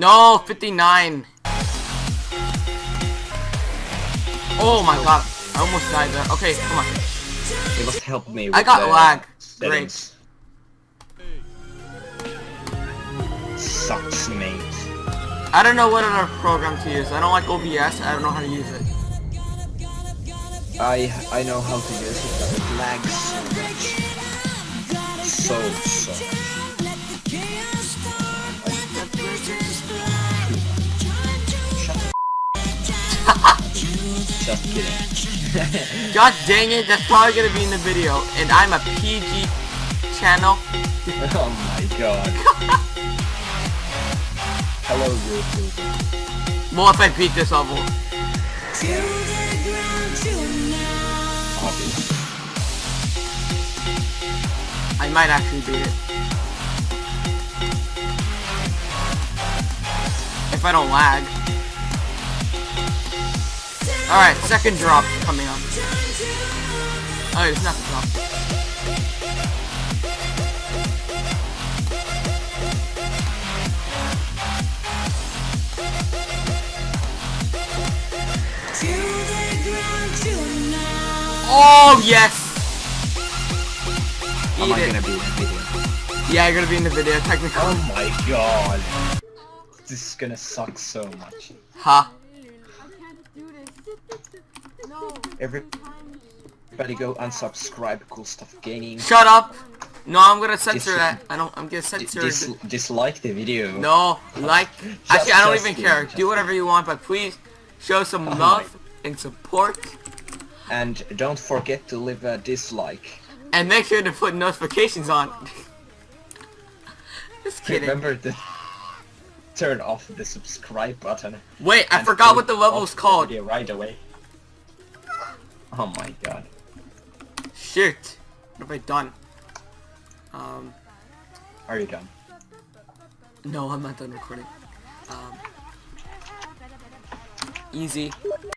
No, 59. Oh my god. I almost died there. Okay, come on. It must help me with I got lag. settings. Sucks, mate. I don't know what other program to use. I don't like OBS. I don't know how to use it. I I know how to use it, but it lags so much. So, Just kidding. God dang it, that's probably gonna be in the video. And I'm a PG channel. oh my god. Hello, YouTube. Well, if I beat this level. I might actually beat it. If I don't lag. Alright, second drop coming up. Oh, it's not the drop. Oh, yes! Am Eat I it. gonna be in the video? Yeah, you're gonna be in the video, technically. Oh my god. This is gonna suck so much. Ha. Everybody go unsubscribe, cool stuff gaming. Shut up! No, I'm gonna censor Dis- that. I don't, I'm gonna censor dis- it. dislike the video. No, like, actually, I don't even care. Do whatever you want, but please show some Oh my- love and support. And don't forget to leave a dislike. And make sure to put notifications on. Just kidding. Remember to turn off the subscribe button. Wait, I forgot what the level's called. video right away. Oh my god. Shit. What have I done? Um, Are you done? no, I'm not done recording. Um, easy.